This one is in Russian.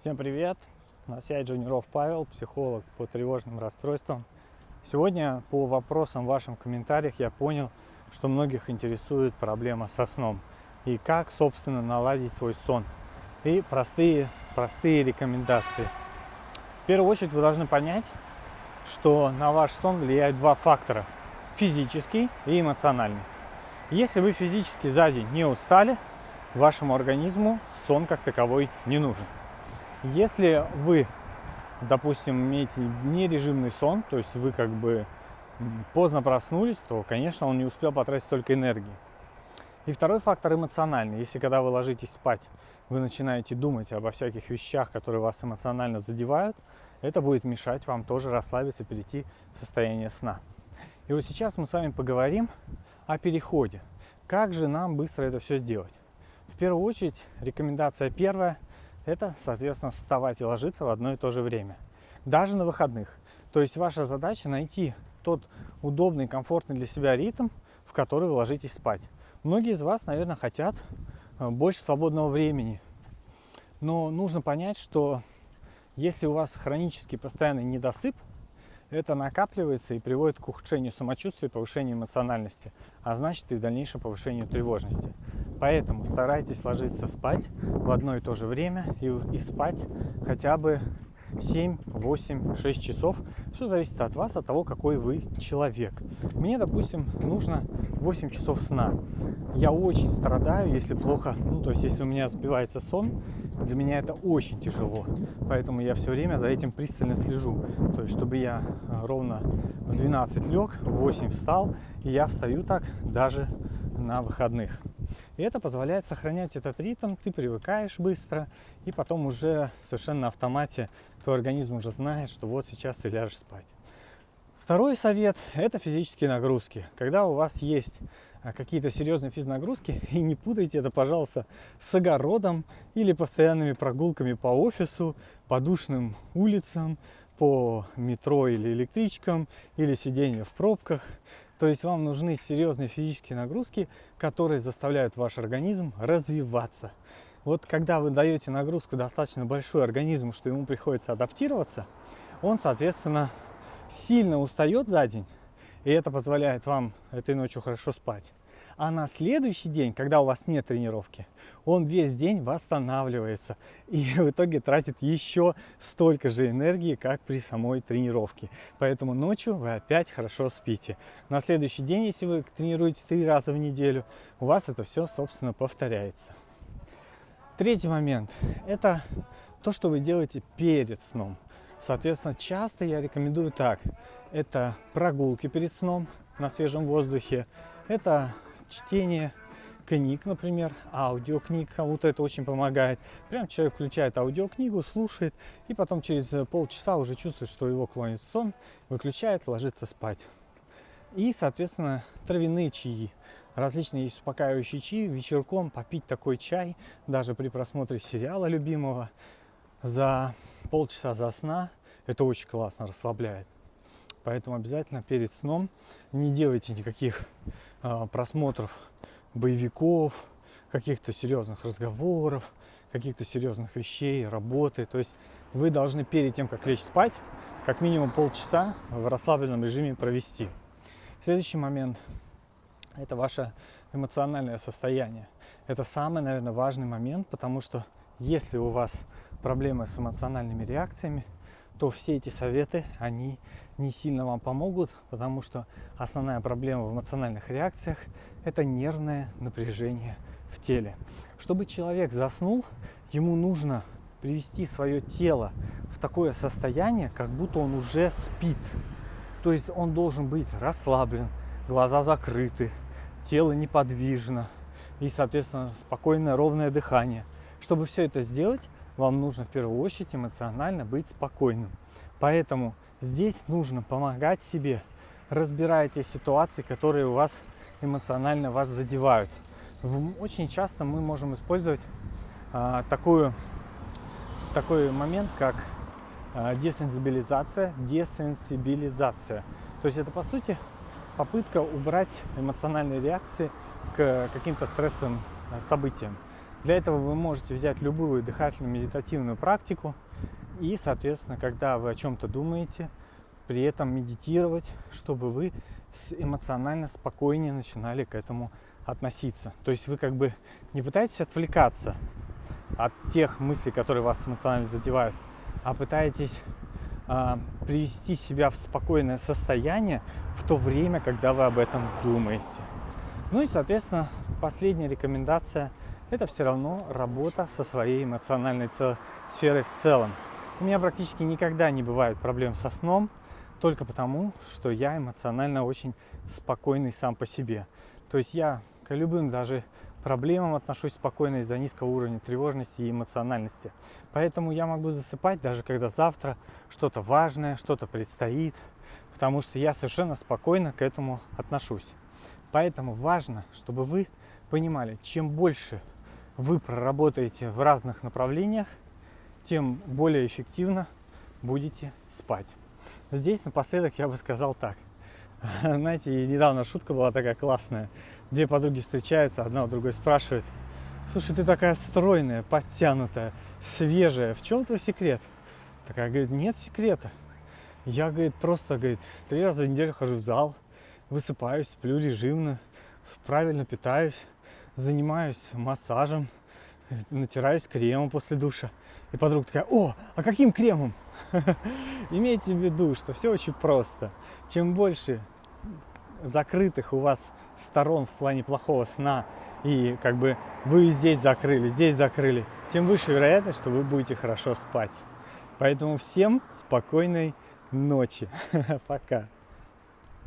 Всем привет! На связи Джуниров Павел, психолог по тревожным расстройствам. Сегодня по вопросам в ваших комментариях я понял, что многих интересует проблема со сном и как, собственно, наладить свой сон. И простые, простые рекомендации. В первую очередь вы должны понять, что на ваш сон влияют два фактора – физический и эмоциональный. Если вы физически за день не устали, вашему организму сон как таковой не нужен. Если вы, допустим, имеете нережимный сон, то есть вы как бы поздно проснулись, то, конечно, он не успел потратить столько энергии. И второй фактор эмоциональный. Если когда вы ложитесь спать, вы начинаете думать обо всяких вещах, которые вас эмоционально задевают, это будет мешать вам тоже расслабиться, перейти в состояние сна. И вот сейчас мы с вами поговорим о переходе. Как же нам быстро это все сделать? В первую очередь, рекомендация первая – это, соответственно, вставать и ложиться в одно и то же время. Даже на выходных. То есть ваша задача найти тот удобный, комфортный для себя ритм, в который вы ложитесь спать. Многие из вас, наверное, хотят э, больше свободного времени. Но нужно понять, что если у вас хронический постоянный недосып, это накапливается и приводит к ухудшению самочувствия, повышению эмоциональности, а значит и в дальнейшем повышению тревожности. Поэтому старайтесь ложиться спать в одно и то же время и, и спать хотя бы 7, 8, 6 часов. Все зависит от вас, от того, какой вы человек. Мне, допустим, нужно 8 часов сна. Я очень страдаю, если плохо, ну, то есть, если у меня сбивается сон, для меня это очень тяжело. Поэтому я все время за этим пристально слежу. То есть, чтобы я ровно в 12 лег, в 8 встал, и я встаю так даже на выходных. И это позволяет сохранять этот ритм, ты привыкаешь быстро, и потом уже совершенно на автомате твой организм уже знает, что вот сейчас ты ляжешь спать. Второй совет – это физические нагрузки. Когда у вас есть а, какие-то серьезные физнагрузки, и не путайте это, пожалуйста, с огородом или постоянными прогулками по офису, по душным улицам, по метро или электричкам, или сидение в пробках. То есть вам нужны серьезные физические нагрузки, которые заставляют ваш организм развиваться. Вот когда вы даете нагрузку достаточно большую организму, что ему приходится адаптироваться, он, соответственно, сильно устает за день, и это позволяет вам этой ночью хорошо спать. А на следующий день, когда у вас нет тренировки, он весь день восстанавливается и в итоге тратит еще столько же энергии, как при самой тренировке. Поэтому ночью вы опять хорошо спите. На следующий день, если вы тренируетесь три раза в неделю, у вас это все, собственно, повторяется. Третий момент – это то, что вы делаете перед сном. Соответственно, часто я рекомендую так. Это прогулки перед сном на свежем воздухе, это чтение книг, например, аудиокниг, кому-то это очень помогает. Прям человек включает аудиокнигу, слушает, и потом через полчаса уже чувствует, что его клонит сон, выключает, ложится спать. И, соответственно, травяные чаи. Различные есть успокаивающие чаи. Вечерком попить такой чай, даже при просмотре сериала любимого, за полчаса за сна, это очень классно расслабляет. Поэтому обязательно перед сном не делайте никаких просмотров боевиков, каких-то серьезных разговоров, каких-то серьезных вещей, работы. То есть вы должны перед тем, как лечь спать, как минимум полчаса в расслабленном режиме провести. Следующий момент – это ваше эмоциональное состояние. Это самый, наверное, важный момент, потому что если у вас проблемы с эмоциональными реакциями, то все эти советы, они не сильно вам помогут, потому что основная проблема в эмоциональных реакциях – это нервное напряжение в теле. Чтобы человек заснул, ему нужно привести свое тело в такое состояние, как будто он уже спит. То есть он должен быть расслаблен, глаза закрыты, тело неподвижно и, соответственно, спокойное ровное дыхание. Чтобы все это сделать, вам нужно в первую очередь эмоционально быть спокойным. Поэтому здесь нужно помогать себе, разбирая те ситуации, которые у вас эмоционально вас задевают. Очень часто мы можем использовать а, такую, такой момент, как а, десенсибилизация, десенсибилизация. То есть это, по сути, попытка убрать эмоциональные реакции к каким-то стрессовым а, событиям. Для этого вы можете взять любую дыхательную медитативную практику и, соответственно, когда вы о чем-то думаете, при этом медитировать, чтобы вы эмоционально спокойнее начинали к этому относиться. То есть вы как бы не пытаетесь отвлекаться от тех мыслей, которые вас эмоционально задевают, а пытаетесь а, привести себя в спокойное состояние в то время, когда вы об этом думаете. Ну и, соответственно, последняя рекомендация – это все равно работа со своей эмоциональной сферой в целом. У меня практически никогда не бывает проблем со сном, только потому, что я эмоционально очень спокойный сам по себе. То есть я к любым даже проблемам отношусь спокойно из-за низкого уровня тревожности и эмоциональности. Поэтому я могу засыпать, даже когда завтра что-то важное, что-то предстоит, потому что я совершенно спокойно к этому отношусь. Поэтому важно, чтобы вы понимали, чем больше вы проработаете в разных направлениях, тем более эффективно будете спать. Здесь напоследок я бы сказал так. Знаете, недавно шутка была такая классная. Две подруги встречаются, одна у другой спрашивает, слушай, ты такая стройная, подтянутая, свежая, в чем твой секрет? Такая говорит, нет секрета. Я, говорит, просто, говорит, три раза в неделю хожу в зал, высыпаюсь, сплю режимно, правильно питаюсь, занимаюсь массажем, натираюсь кремом после душа. И подруга такая, о, а каким кремом? Имейте в виду, что все очень просто. Чем больше закрытых у вас сторон в плане плохого сна, и как бы вы здесь закрыли, здесь закрыли, тем выше вероятность, что вы будете хорошо спать. Поэтому всем спокойной ночи. Пока.